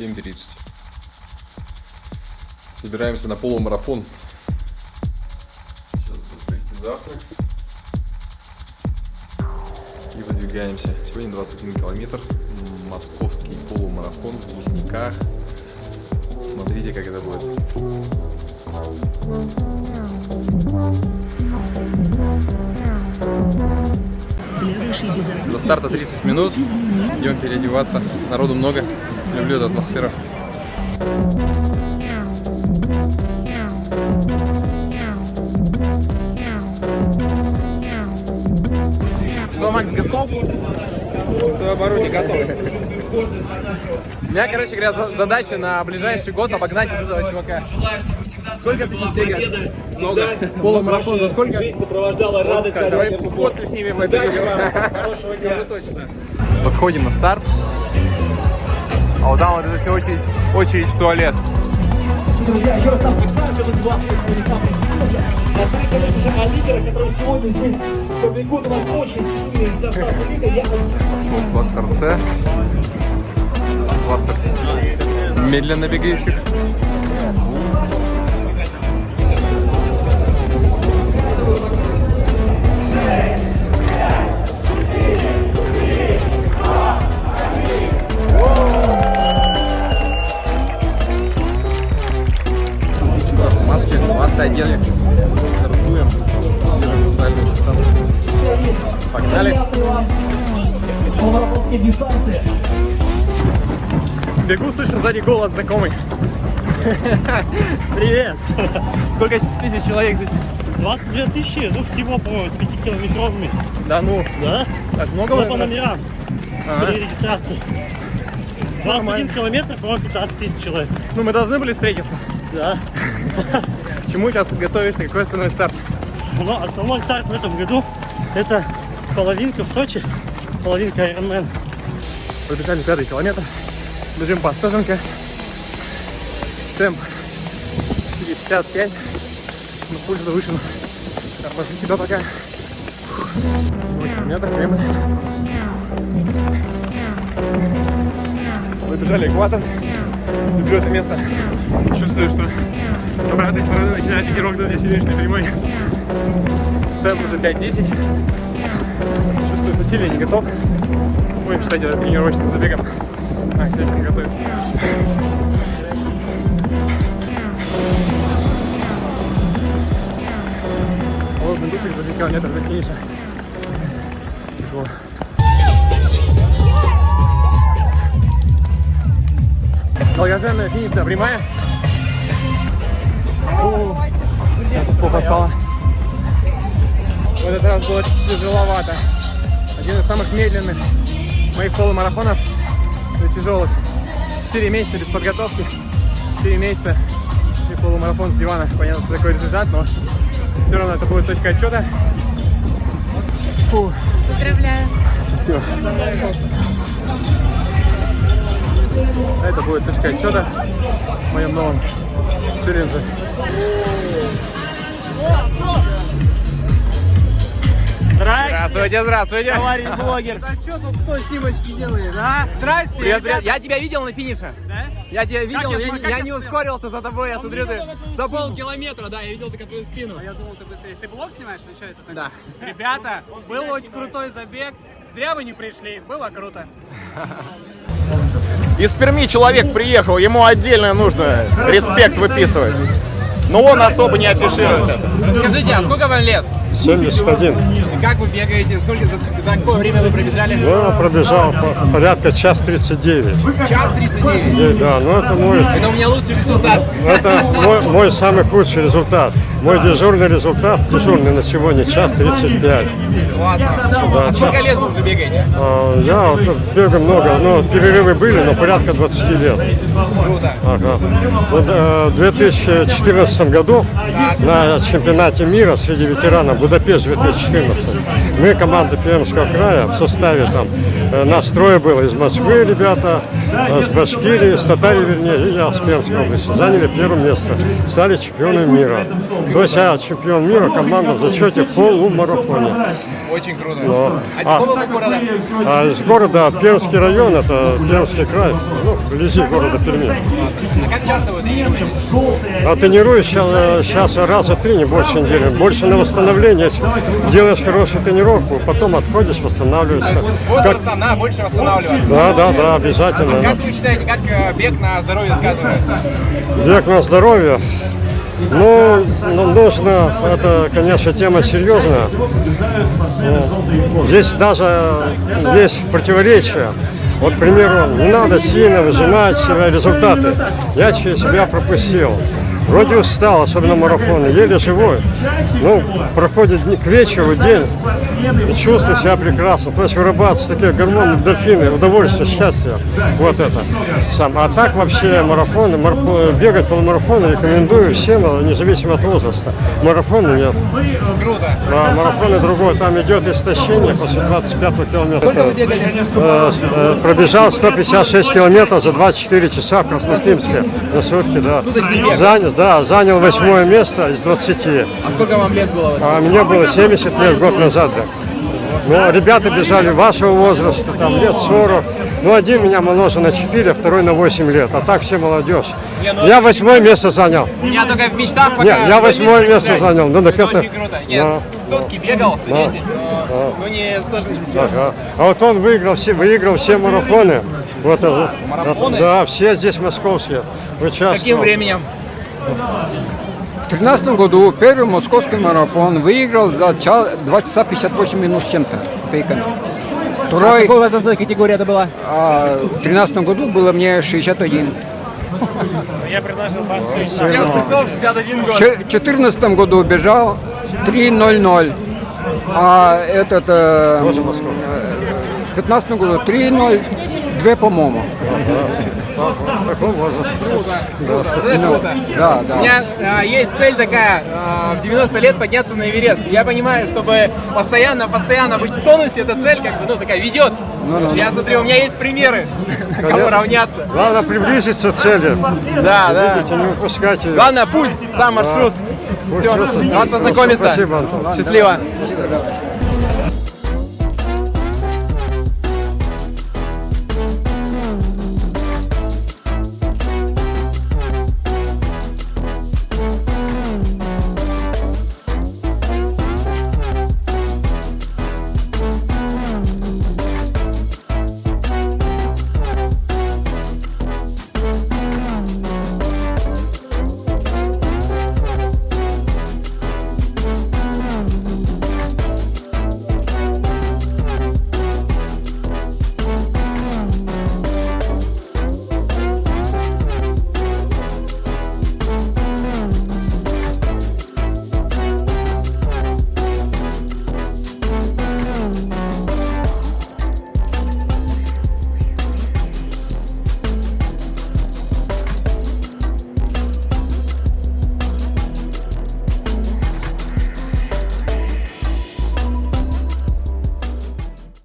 7.30. Собираемся на полумарафон. Сейчас будет завтрак. И выдвигаемся. Сегодня 21 километр. Московский полумарафон в Лужниках. Смотрите, как это будет. До старта 30 минут. Идем переодеваться. Народу много. Люблю эту атмосферу. Что, Макс, готов? Оборудование готово. У меня, короче говоря, за- задача на ближайший год обогнать вот этого чувака. Сколько тысяч бега? Много. Полумарафон за сколько? Жизнь сопровождала радость Давай от спорта. после снимем это видео. Хорошего дня. Скажу точно. Подходим на старт. А вот там вот это все очередь, очередь в туалет. Друзья, еще раз там каждого из вас, сегодня там присутствовал. А мы, конечно же, о лидерах, которые сегодня здесь побегут. У нас очень сильный состав лидеров. Я вам Пошел кластер С. Кластер медленно бегающих. Дистанции. Бегу, слышу сзади голос знакомый. Привет. Сколько тысяч человек здесь? 22 тысячи, ну всего, по-моему, с 5 километровыми. Да ну, Да? так много Ну, по номерам. Ага. При регистрации. 21 Нормально. километр, по-моему, 15 тысяч человек. Ну, мы должны были встретиться. Да. К чему сейчас готовишься? Какой основной старт? Но основной старт в этом году это половинка в Сочи, половинка Ironman. Пробежали пятый километр. Бежим по Остоженке. Темп 4,55. Но пульс завышен. Тормози себя пока. Километр. Кремль. Выбежали экватор. Люблю это место. Чувствую, что с обратной стороны начинает ветерок сидишь на прямой. Темп уже 5-10. Чувствую, что сильно не готов. Будем считать это тренировочным забегом. А, к следующему готовиться. Холодный душик за 3 километра до финиша. Тяжело. Долгожданная финишная прямая. Плохо спала. В этот раз было тяжеловато. Один из самых медленных моих полумарафонов тяжелых. 4 месяца без подготовки, 4 месяца и полумарафон с дивана. Понятно, что такой результат, но все равно это будет точка отчета. Фу. Поздравляю. Спасибо. Это будет точка отчета в моем новом челлендже. Здравствуйте, здравствуйте. Товарищ блогер. Что тут кто снимочки делает, а? Здрасте, Привет, привет. Я тебя видел на финише. Да? Я тебя видел, я я, я не ускорился за тобой, я смотрю, ты за полкилометра, да, я видел только твою спину. Я думал, ты быстрее. Ты блог снимаешь или что это такое? Да. Ребята, был очень крутой забег. Зря вы не пришли, было круто. Из Перми человек приехал, ему отдельно нужно респект выписывать. Но он особо не афиширует это. Скажите, а сколько вам лет? 71. И как вы бегаете? Сколько, за, за какое время вы пробежали? Ну, пробежал по- порядка час 39. Час 39. И, Да, ну это мой, Это у меня лучший результат. это мой, мой самый худший результат. Мой дежурный результат, дежурный на сегодня, час 35. Классно. Да, А сколько лет вы уже бегаете? А, Я вот бегаю много, но перерывы были, но порядка 20 лет. Круто. Ага. Вот, э, В 2014 году на чемпионате мира среди ветеранов Будапешт 2014. Мы, команда Пермского края, в составе там, э, нас трое было из Москвы ребята, э, с Башкирии, с Татарии, вернее, и я с Пермской области. Заняли первое место, стали чемпионами мира. То есть я чемпион мира, команда в зачете полумарафоне. Очень круто. Но- А города? а из города Пермский район, это Пермский край, ну, вблизи города Перми. А как часто вы тренируетесь? А тренируюсь сейчас, сейчас раза три, не больше недели. Больше на восстановление. Если делаешь хорошую тренировку, потом отходишь, восстанавливаешься. Как- на больше восстанавливаться. Да, да, да, обязательно. Как вы считаете, как э, бег на здоровье сказывается? Век на здоровье. Ну, ну, нужно, это, конечно, тема серьезная. Здесь даже есть противоречия. Вот, к примеру, не надо сильно выжимать себя результаты. Я через себя пропустил. Вроде устал, особенно марафоны, еле живой. Ну, проходит к вечеру день, и чувствую себя прекрасно. То есть вырабатываются такие гормоны, дельфины, удовольствие, счастье. Вот это. Сам. А так вообще марафоны, мар- бегать полумарафоны рекомендую всем, а независимо от возраста. Марафоны нет. Круто. А марафоны другой, там идет истощение после 25 километра. Бегали? Э, э, Пробежал 156 километров за 24 часа в Красноклимске на сутки, да. Занял, да, занял восьмое место из 20. А сколько вам лет было? А мне было 70 лет год назад, да. Но ребята бежали вашего возраста, там лет 40. Ну, один меня моложе на 4, а второй на 8 лет. А так все молодежь. Я восьмое место занял. У меня только в мечтах пока... Нет, я восьмое место занял. Ну, так Это очень круто. Нет, Да. сотки бегал, 110, но, ну не 160. Ага. А вот он выиграл все, выиграл все марафоны. Вот это. Марафоны? Да, все здесь московские. Участвовал. Каким временем? В 2013 году первый московский марафон выиграл за час, 2 часа 58 минут с чем-то. Второй, Какой возрастной категория это была? а, в 2013 году было мне 61. Я предложил вас. Я часов 61 В год. 2014 году бежал 3.00. А этот э, Тоже Москва. в 2015 году 3.02, по-моему. Круто. Да, У да. меня а, есть цель такая, а, в 90 лет подняться на Эверест. Я понимаю, чтобы постоянно, постоянно быть в тонусе, эта цель как бы, ну, такая ведет. Я смотрю, у меня есть примеры, кому равняться. Главное приблизиться к цели. Да, да. Видите, не упускать ее. Главное, путь, сам маршрут. Все, рад познакомиться. Спасибо. Счастливо.